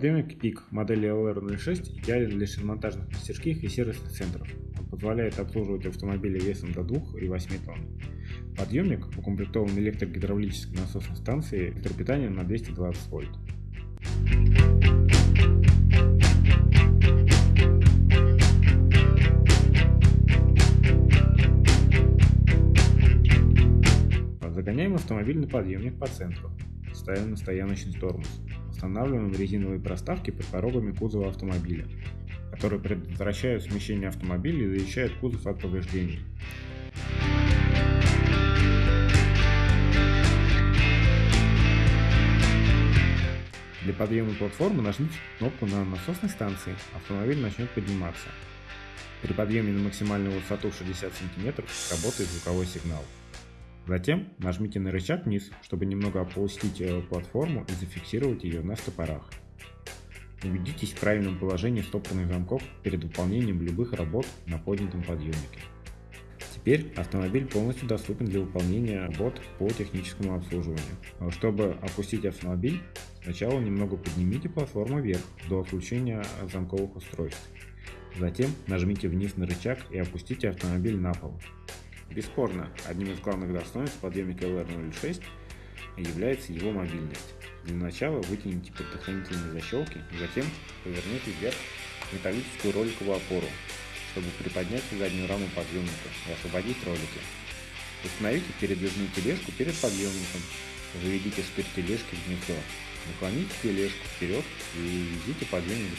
Подъемник PIC модели LR06 идеален для шиномонтажных мастерских и сервисных центров. Он позволяет обслуживать автомобили весом до 2 и 8 тонн. Подъемник укомплектован электрогидравлической насосной станцией электропитанием на 220 вольт. Загоняем автомобиль на подъемник по центру. Ставим на стояночный тормоз. Устанавливаем резиновые проставки под порогами кузова автомобиля, которые предотвращают смещение автомобиля и защищают кузов от повреждений. Для подъема платформы нажмите кнопку на насосной станции, автомобиль начнет подниматься. При подъеме на максимальную высоту 60 см работает звуковой сигнал. Затем нажмите на рычаг вниз, чтобы немного опустить э, платформу и зафиксировать ее на стопорах. Убедитесь в правильном положении стопорных замков перед выполнением любых работ на поднятом подъемнике. Теперь автомобиль полностью доступен для выполнения работ по техническому обслуживанию. Чтобы опустить автомобиль, сначала немного поднимите платформу вверх до отключения замковых устройств. Затем нажмите вниз на рычаг и опустите автомобиль на пол. Бесспорно, одним из главных достоинств подъемника LR06 является его мобильность. Для начала вытяните предохранительные защелки, затем поверните вверх металлическую роликовую опору, чтобы приподнять заднюю раму подъемника и освободить ролики. Установите передвижную тележку перед подъемником, заведите штырь тележки в гнездо, наклоните тележку вперед и введите подъемник